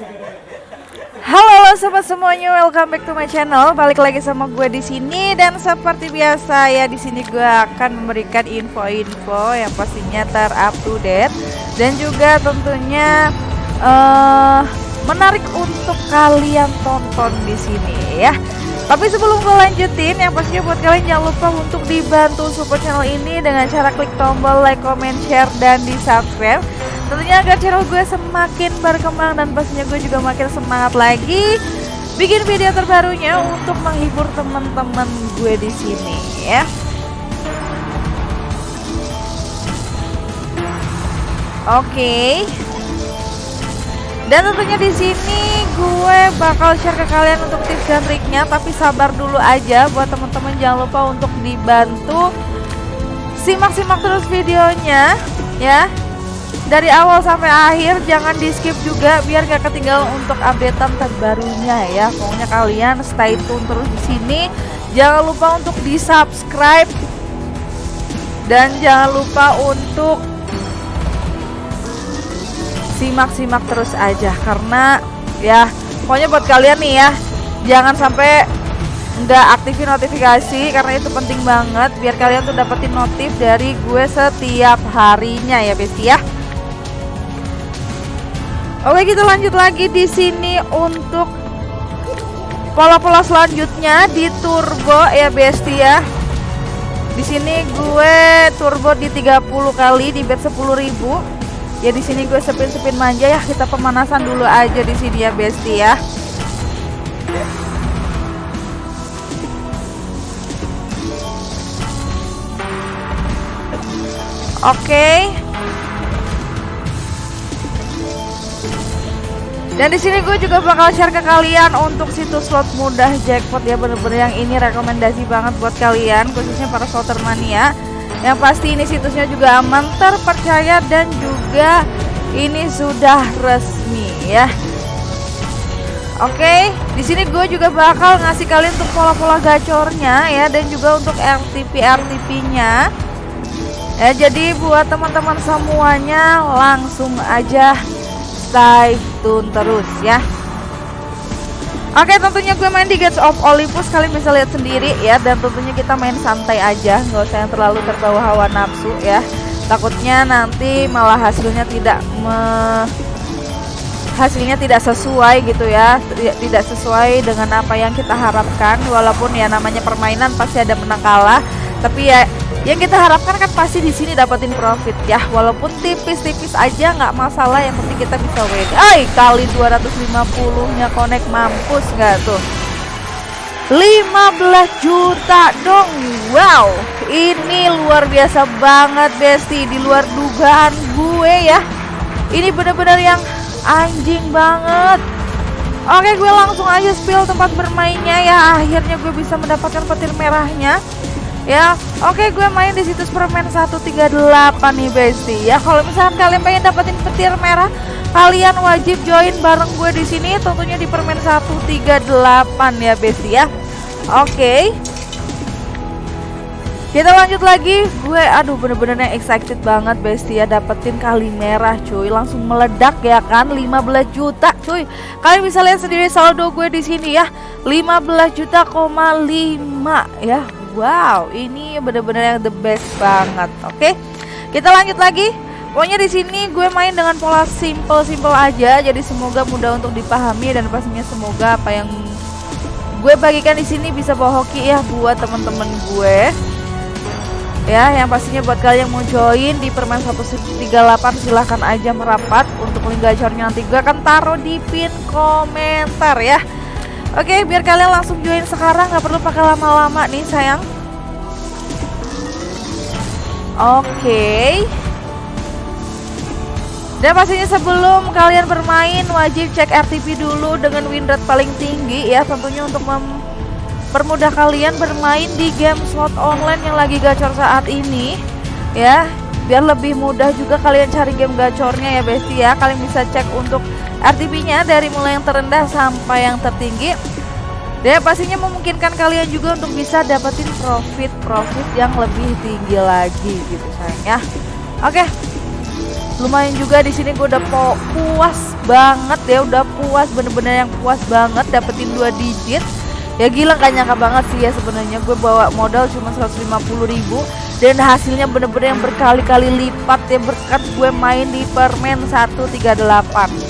Halo, halo sobat semuanya, welcome back to my channel. Balik lagi sama gue di sini dan seperti biasa ya di sini gue akan memberikan info-info yang pastinya ter-up to date dan juga tentunya uh, menarik untuk kalian tonton di sini ya. Tapi sebelum gue lanjutin, yang pastinya buat kalian jangan lupa untuk dibantu support channel ini dengan cara klik tombol like, comment, share, dan di subscribe Tentunya agar channel gue semakin berkembang dan pastinya gue juga makin semangat lagi bikin video terbarunya untuk menghibur teman-teman gue di sini ya. Oke. Dan tentunya di sini gue bakal share ke kalian untuk tips dan triknya, tapi sabar dulu aja buat teman-teman jangan lupa untuk dibantu simak-simak terus videonya ya dari awal sampai akhir jangan di skip juga biar gak ketinggalan untuk updatean terbarunya ya. Pokoknya kalian stay tune terus di sini. Jangan lupa untuk di subscribe dan jangan lupa untuk simak-simak terus aja. Karena ya pokoknya buat kalian nih ya jangan sampai nggak aktifin notifikasi karena itu penting banget. Biar kalian tuh dapetin notif dari gue setiap harinya ya besti ya Oke kita lanjut lagi di sini untuk pola-pola selanjutnya di turbo ya besti ya. Di sini gue turbo di 30 kali di bet 10.000. Ya di sini gue sepin-sepin manja ya kita pemanasan dulu aja di sini ya besti ya. Oke. Okay. Dan di sini gue juga bakal share ke kalian untuk situs slot mudah jackpot ya bener-bener yang ini rekomendasi banget buat kalian khususnya para slotter mania. Yang pasti ini situsnya juga aman, terpercaya dan juga ini sudah resmi ya. Oke, di sini gue juga bakal ngasih kalian untuk pola-pola gacornya ya dan juga untuk RTP RTP-nya. Ya, jadi buat teman-teman semuanya langsung aja stay tune terus ya. Oke tentunya gue main di Gates of Olympus. Kalian bisa lihat sendiri ya. Dan tentunya kita main santai aja. Nggak usah yang terlalu terbawa hawa nafsu ya. Takutnya nanti malah hasilnya tidak me hasilnya tidak sesuai gitu ya. Tidak sesuai dengan apa yang kita harapkan. Walaupun ya namanya permainan pasti ada menang kalah tapi ya yang kita harapkan kan pasti di sini dapetin profit. Ya walaupun tipis-tipis aja nggak masalah yang penting kita bisa win. Ay kali 250 nya connect mampus nggak tuh? 15 juta dong wow. Ini luar biasa banget besti di luar dugaan gue ya. Ini bener-bener yang anjing banget. Oke gue langsung aja spill tempat bermainnya ya. Akhirnya gue bisa mendapatkan petir merahnya ya oke gue main di situs permen 138 nih besti. Ya kalau misalkan kalian pengen dapetin petir merah kalian wajib join bareng gue di sini tentunya di permen 138 ya besti ya. Oke. Kita lanjut lagi. Gue aduh bener-bener excited banget besti ya dapetin kali merah cuy. Langsung meledak ya kan? 15 juta cuy. Kalian bisa lihat sendiri saldo gue di sini ya. 15 juta koma 5 ya Wow, ini bener-bener yang the best banget. Oke, kita lanjut lagi. Pokoknya di sini gue main dengan pola simple-simple aja, jadi semoga mudah untuk dipahami dan pastinya semoga apa yang gue bagikan di sini bisa bawa hoki ya buat temen-temen gue. Ya, yang pastinya buat kalian yang mau join di permen 138 silahkan aja merapat untuk link gacornya nanti gue akan taruh di pin komentar ya. Oke, biar kalian langsung join sekarang, nggak perlu pakai lama-lama nih sayang. Oke. Dan pastinya sebelum kalian bermain wajib cek RTP dulu dengan win rate paling tinggi ya tentunya untuk mempermudah kalian bermain di game slot online yang lagi gacor saat ini ya biar lebih mudah juga kalian cari game gacornya ya besti ya kalian bisa cek untuk RTP nya dari mulai yang terendah sampai yang tertinggi. Dan pastinya memungkinkan kalian juga untuk bisa dapetin profit-profit yang lebih tinggi lagi gitu sayang ya. Oke. Lumayan juga di sini gue udah puas banget ya udah puas bener-bener yang puas banget dapetin dua digit. Ya gila gak nyangka banget sih ya sebenarnya. Gue bawa modal cuma 150 ribu dan hasilnya bener-bener yang berkali-kali lipat ya berkat gue main di permen 138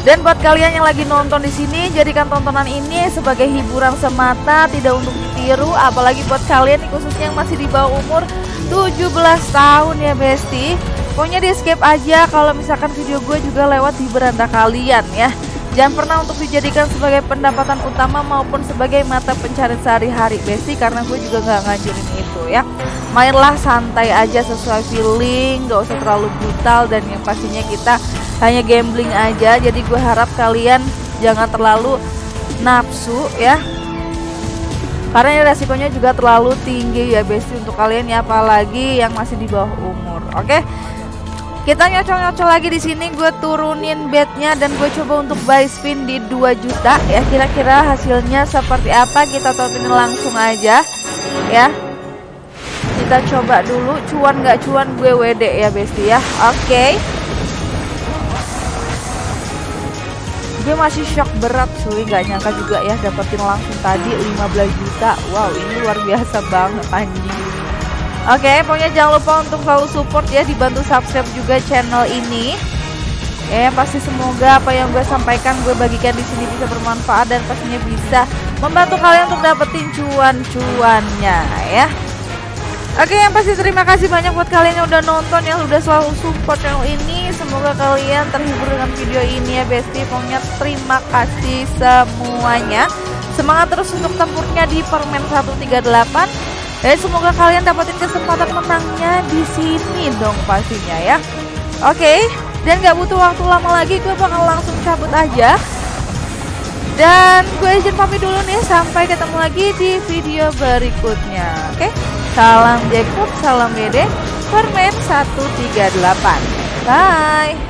dan buat kalian yang lagi nonton di sini, jadikan tontonan ini sebagai hiburan semata, tidak untuk ditiru. Apalagi buat kalian khususnya yang masih di bawah umur 17 tahun ya Besti. Pokoknya di skip aja kalau misalkan video gue juga lewat di beranda kalian ya. Jangan pernah untuk dijadikan sebagai pendapatan utama maupun sebagai mata pencarian sehari-hari Besti karena gue juga nggak ngajarin itu ya. Mainlah santai aja sesuai feeling, gak usah terlalu brutal dan yang pastinya kita hanya gambling aja. Jadi gue harap kalian jangan terlalu nafsu ya. Karena ini resikonya juga terlalu tinggi ya besti untuk kalian ya apalagi yang masih di bawah umur. Oke? Kita nyocok-nyocok lagi di sini. Gue turunin bednya dan gue coba untuk buy spin di 2 juta ya. Kira-kira hasilnya seperti apa? Kita tontonin langsung aja ya. Kita coba dulu. Cuan nggak cuan gue WD ya besti ya. Oke. okay. Gue masih shock berat cuy. Gak nyangka juga ya dapetin langsung tadi 15 juta. Wow ini luar biasa banget anjing. Oke okay, pokoknya jangan lupa untuk selalu support ya dibantu subscribe juga channel ini. Ya pasti semoga apa yang gue sampaikan gue bagikan di sini bisa bermanfaat dan pastinya bisa membantu kalian untuk dapetin cuan-cuannya ya. Oke yang pasti terima kasih banyak buat kalian yang udah nonton yang udah selalu support channel ini Semoga kalian terhibur dengan video ini ya Besti. Pokoknya terima kasih semuanya. Semangat terus untuk tempurnya di permen 138 Dan semoga kalian dapetin kesempatan menangnya di sini dong pastinya ya. Oke dan gak butuh waktu lama lagi gue bakal langsung cabut aja. Dan gue izin pamit dulu nih sampai ketemu lagi di video berikutnya. Oke? Salam jackpot, salam gede, permen 138. Bye.